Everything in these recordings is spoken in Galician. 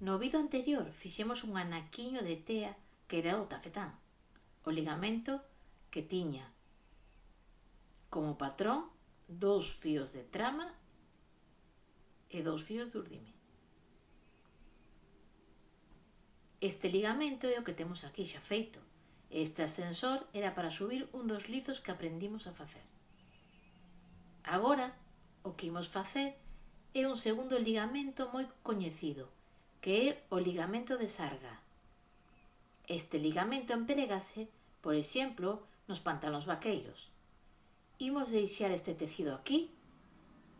No vídeo anterior fixemos un anaquiño de tea que era o tafetán, o ligamento que tiña como patrón dous fíos de trama e dous fíos de urdime. Este ligamento é o que temos aquí xa feito. Este ascensor era para subir un dos lizos que aprendimos a facer. Agora, o que imos facer é un segundo ligamento moi coñecido, que é o ligamento de sarga. Este ligamento empregase, por exemplo, nos pantalóns vaqueiros. Imos deixar este tecido aquí,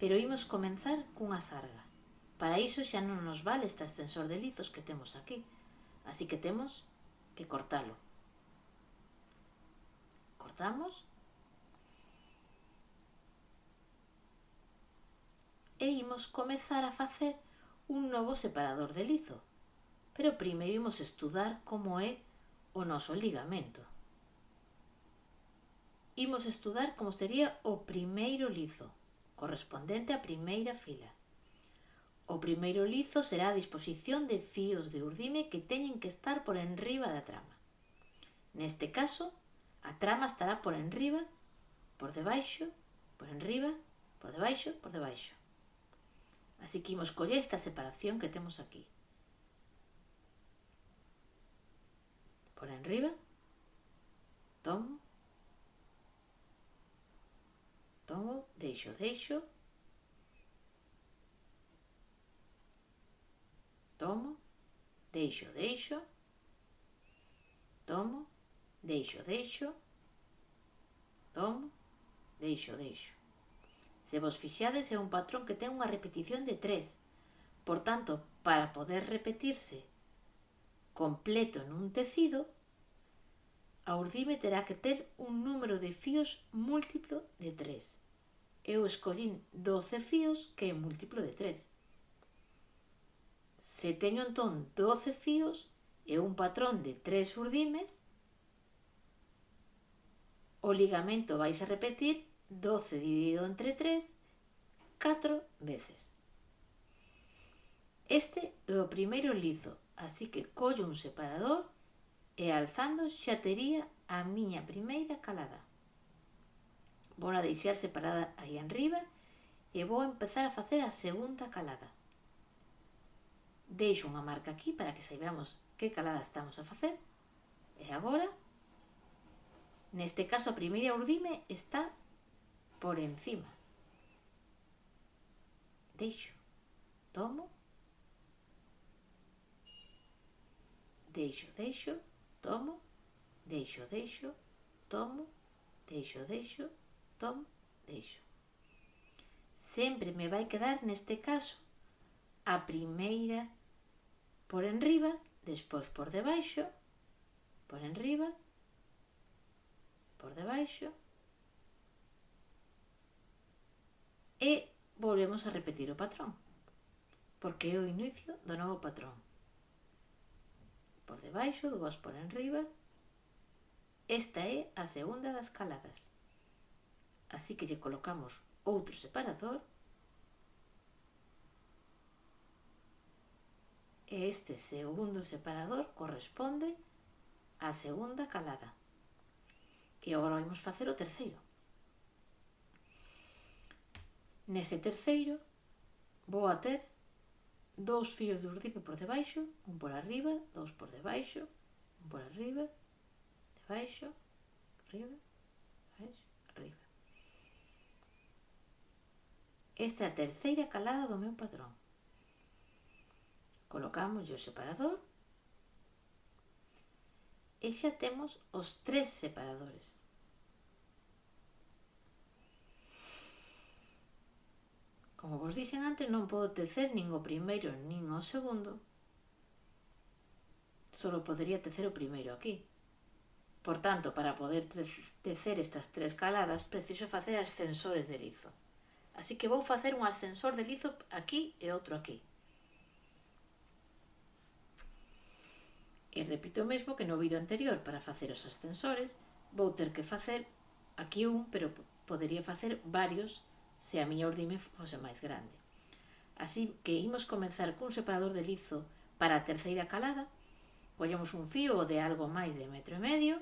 pero imos comenzar cunha sarga. Para iso xa non nos vale este extensor de lizos que temos aquí, así que temos que cortalo. Cortamos. E imos comezar a facer un novo separador de lizo, pero primeiro imos estudar como é o noso ligamento. Imos estudar como sería o primeiro lizo, correspondente á primeira fila. O primeiro lizo será a disposición de fíos de urdime que teñen que estar por enriba da trama. Neste caso, a trama estará por enriba, por debaixo, por enriba, por debaixo, por debaixo. Así que imos coller esta separación que temos aquí. Por enriba, tomo, tomo, deixo, deixo, tomo, deixo, deixo, tomo, deixo, deixo, tomo, deixo, deixo. Se vos fixades é un patrón que ten unha repetición de tres. Por tanto, para poder repetirse completo nun tecido, a urdime terá que ter un número de fíos múltiplo de 3. Eu escollín 12 fíos que é múltiplo de 3. Se teño entón 12 fíos e un patrón de 3 urdimes, o ligamento vais a repetir 12 dividido entre 3, 4 veces. Este é o primeiro lizo, así que collo un separador e alzando xa tería a miña primeira calada. Vou a deixar separada aí enriba e vou empezar a facer a segunda calada. Deixo unha marca aquí para que saibamos que calada estamos a facer. E agora, neste caso a primeira urdime está por encima. Deixo, tomo, deixo, deixo, tomo, deixo, deixo, tomo, deixo, deixo, tomo, deixo. Sempre me vai quedar neste caso a primeira por enriba, despois por debaixo, por enriba, por debaixo, e volvemos a repetir o patrón, porque é o inicio do novo patrón. Por debaixo, dúas por enriba, esta é a segunda das caladas. Así que lle colocamos outro separador e este segundo separador corresponde á segunda calada. E agora vamos facer o terceiro. Nese terceiro vou a ter dous fíos de urdipe por debaixo, un por arriba, dous por debaixo, un por arriba, debaixo, arriba, debaixo, arriba. Esta é a terceira calada do meu padrón. Colocamos o separador e xa temos os tres separadores. Como vos dixen antes, non podo tecer nin o primeiro nin o segundo. Solo podería tecer o primeiro aquí. Por tanto, para poder tecer estas tres caladas, preciso facer ascensores de lizo. Así que vou facer un ascensor de lizo aquí e outro aquí. E repito o mesmo que no vídeo anterior, para facer os ascensores, vou ter que facer aquí un, pero podería facer varios se a miña urdime fose máis grande. Así que imos comenzar cun separador de lizo para a terceira calada, collemos un fío de algo máis de metro e medio,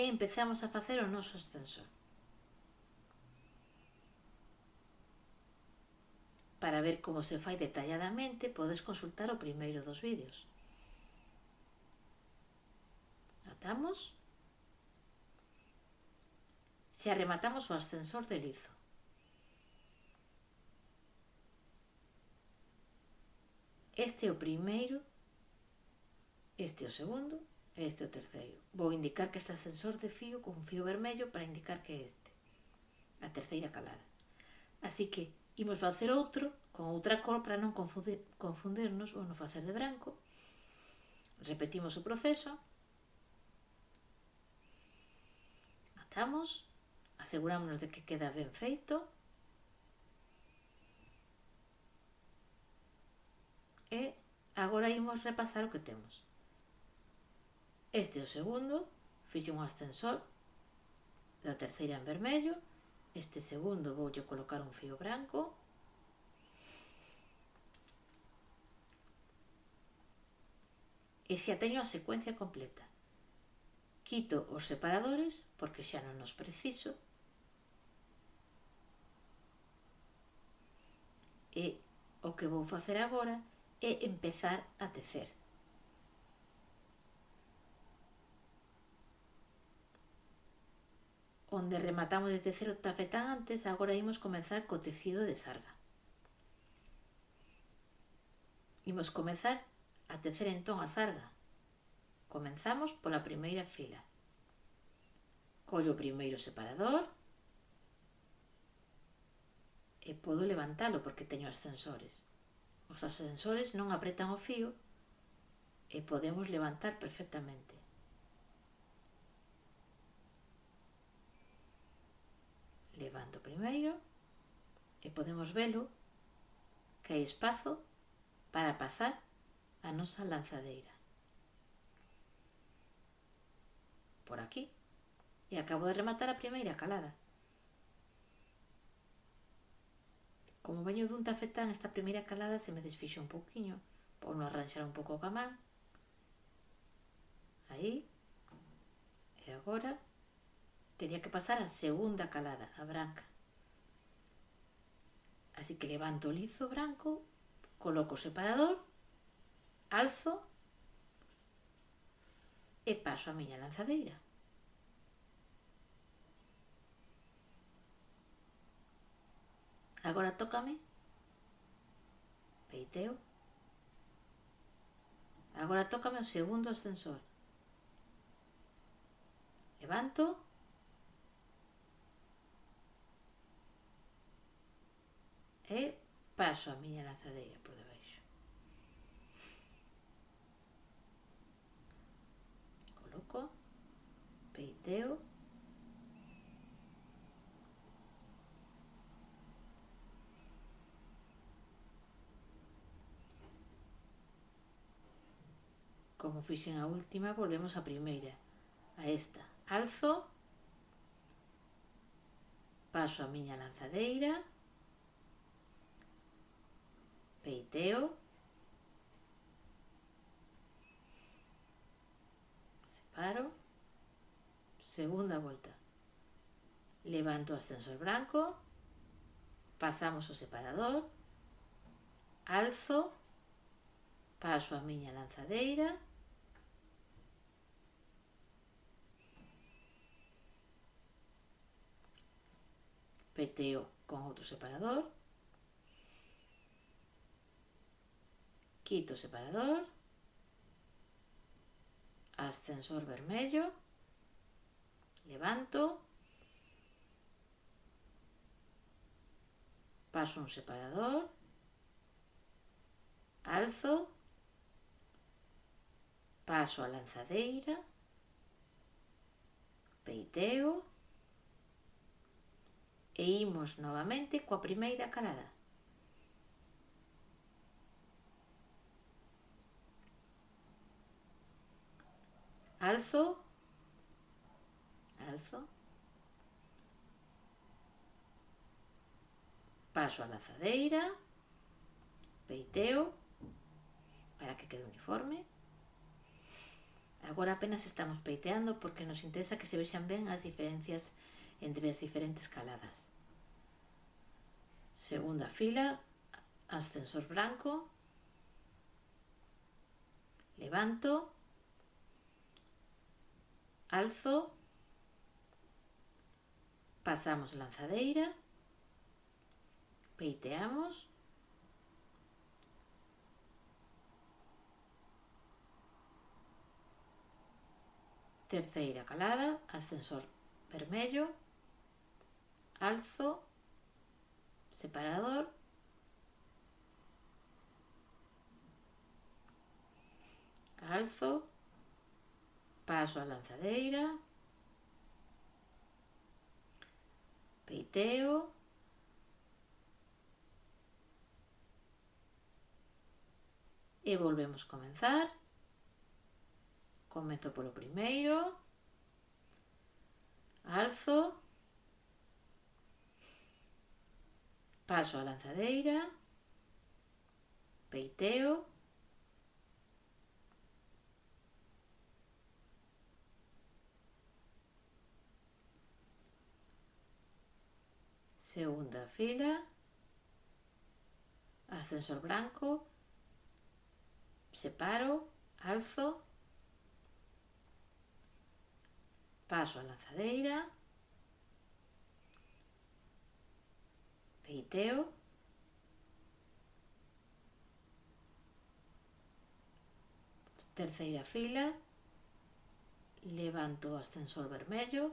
e empezamos a facer o noso ascensor. Para ver como se fai detalladamente, podes consultar o primeiro dos vídeos. Atamos. Xa rematamos o ascensor de lizo. Este é o primeiro, este é o segundo e este é o terceiro. Vou indicar que este ascensor de fío con fío vermello para indicar que é este. A terceira calada. Así que imos facer outro con outra cor para non confundir, confundirnos ou non facer de branco. Repetimos o proceso. Atamos, asegurámonos de que queda ben feito. E agora imos repasar o que temos. Este é o segundo, fixe un ascensor da terceira en vermello, Este segundo voulle colocar un fío branco. E xa teño a secuencia completa. Quito os separadores, porque xa non os preciso. Eh, e o que vou facer agora é empezar a tecer. onde rematamos de tecer o tafetán antes, agora imos comenzar co tecido de sarga. Imos comenzar a tecer entón a sarga. Comenzamos pola primeira fila. Collo o primeiro separador e podo levantalo porque teño ascensores. Os ascensores non apretan o fío e podemos levantar perfectamente. levanto primeiro e podemos velo que hai espazo para pasar a nosa lanzadeira. Por aquí. E acabo de rematar a primeira calada. Como veño dun tafetán, esta primeira calada se me desfixo un pouquiño. Por non arranxar un pouco o camán. Aí. E agora Tenía que pasar a segunda calada, a branca. Así que levanto o lizo branco, coloco o separador, alzo e paso a miña lanzadeira. Agora tócame, peiteo, agora tócame o segundo ascensor. Levanto, e paso a miña lanzadeira por debaixo. Coloco, peiteo, Como fixen a última, volvemos a primeira, a esta. Alzo, paso a miña lanzadeira, Peiteo. Separo. Segunda volta. Levanto o ascensor branco. Pasamos o separador. Alzo. Paso a miña lanzadeira. Peteo con outro separador. quito o separador, ascensor vermello, levanto, paso un separador, alzo, paso a lanzadeira, peiteo e imos novamente coa primeira calada. Also, alzo, paso a lazadeira, peiteo, para que quede uniforme. Agora apenas estamos peiteando porque nos interesa que se vexan ben as diferencias entre as diferentes caladas. Segunda fila, ascensor branco, levanto, alzo, pasamos lanzadeira, peiteamos, terceira calada, ascensor vermello, alzo, separador, alzo, Paso a lanzadeira. Peiteo. E volvemos comenzar. Comezo polo primeiro. Alzo. Paso a lanzadeira. Peiteo. segunda fila, ascensor branco, separo, alzo, paso a lanzadeira, peiteo, terceira fila, levanto o ascensor vermello,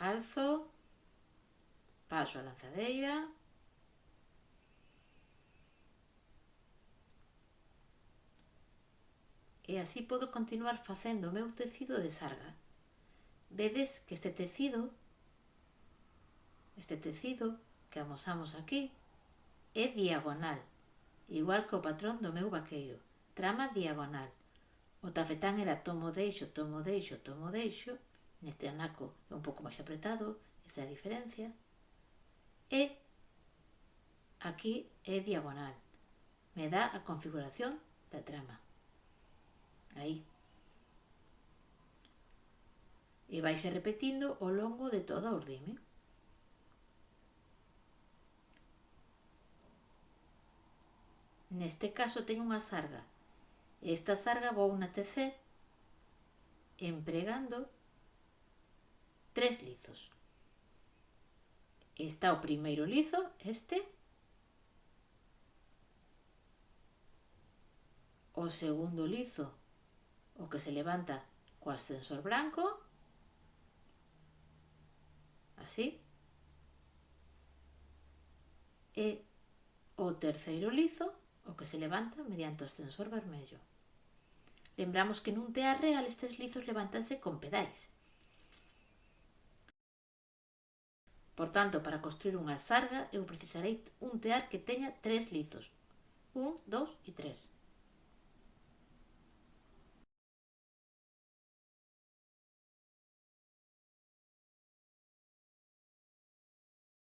alzo, paso a lanzadeira e así podo continuar facendo o meu tecido de sarga. Vedes que este tecido, este tecido que amosamos aquí, é diagonal, igual que o patrón do meu vaqueiro, trama diagonal. O tafetán era tomo deixo, tomo deixo, tomo deixo, neste anaco é un pouco máis apretado, esa é a diferencia, e aquí é diagonal. Me dá a configuración da trama. Aí. E vaise repetindo ao longo de toda a ordime. Neste caso teño unha sarga. Esta sarga vou na tecer empregando tres lizos está o primeiro lizo, este, o segundo lizo, o que se levanta co ascensor branco, así, e o terceiro lizo, o que se levanta mediante o ascensor vermello. Lembramos que nun tea real estes lizos levantanse con pedais, Por tanto, para construir unha sarga eu precisarei un tear que teña tres lizos. Un, dous e tres.